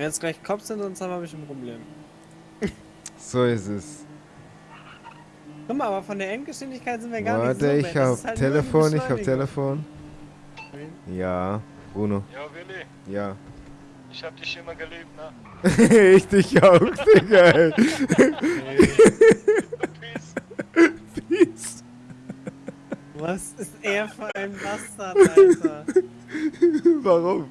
Wenn jetzt gleich Cops sind, sonst haben wir ein Problem. So ist es. Guck mal, aber von der Endgeschwindigkeit sind wir gar Warte, nicht so ich weit. Das hab halt Telefon, ich hab. Telefon. Ja, Bruno. Ja, Willi, Ja. ich hab dich immer geliebt, ne? ich dich auch, Digga. ey. Peace. Peace. Was ist er für ein Bastard, Alter? Warum?